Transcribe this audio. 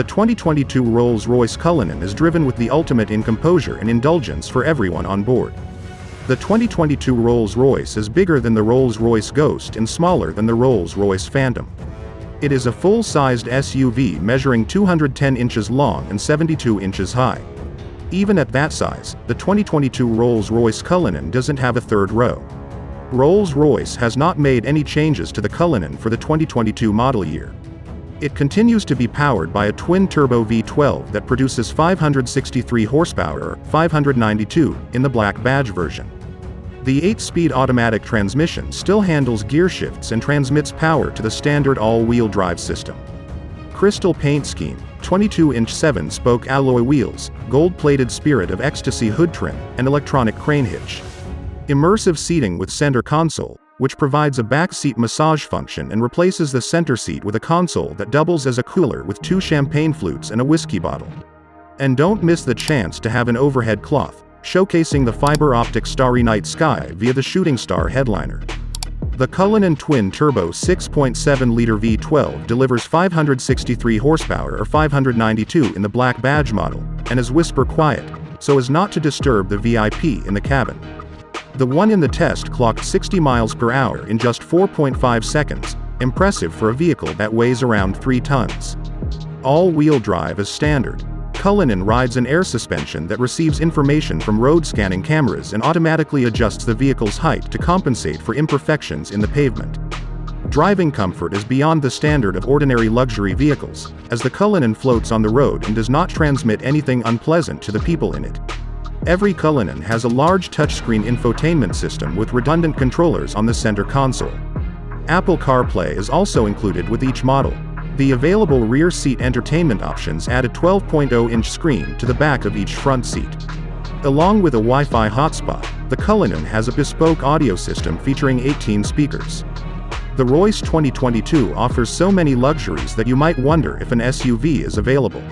The 2022 Rolls-Royce Cullinan is driven with the ultimate in composure and indulgence for everyone on board. The 2022 Rolls-Royce is bigger than the Rolls-Royce Ghost and smaller than the Rolls-Royce Phantom. It is a full-sized SUV measuring 210 inches long and 72 inches high. Even at that size, the 2022 Rolls-Royce Cullinan doesn't have a third row. Rolls-Royce has not made any changes to the Cullinan for the 2022 model year. It continues to be powered by a twin-turbo V12 that produces 563 horsepower 592 in the black badge version. The 8-speed automatic transmission still handles gear shifts and transmits power to the standard all-wheel drive system. Crystal paint scheme, 22-inch 7-spoke alloy wheels, gold-plated Spirit of Ecstasy hood trim, and electronic crane hitch. Immersive seating with center console, which provides a back seat massage function and replaces the center seat with a console that doubles as a cooler with two champagne flutes and a whiskey bottle. And don't miss the chance to have an overhead cloth, showcasing the fiber optic Starry Night Sky via the Shooting Star headliner. The Cullinan twin-turbo 6.7-liter V12 delivers 563 horsepower or 592 in the black badge model, and is whisper quiet, so as not to disturb the VIP in the cabin. The one in the test clocked 60 miles per hour in just 4.5 seconds, impressive for a vehicle that weighs around 3 tons. All-wheel drive is standard. Cullinan rides an air suspension that receives information from road scanning cameras and automatically adjusts the vehicle's height to compensate for imperfections in the pavement. Driving comfort is beyond the standard of ordinary luxury vehicles, as the Cullinan floats on the road and does not transmit anything unpleasant to the people in it. Every Cullinan has a large touchscreen infotainment system with redundant controllers on the center console. Apple CarPlay is also included with each model. The available rear seat entertainment options add a 12.0-inch screen to the back of each front seat. Along with a Wi-Fi hotspot, the Cullinan has a bespoke audio system featuring 18 speakers. The Royce 2022 offers so many luxuries that you might wonder if an SUV is available.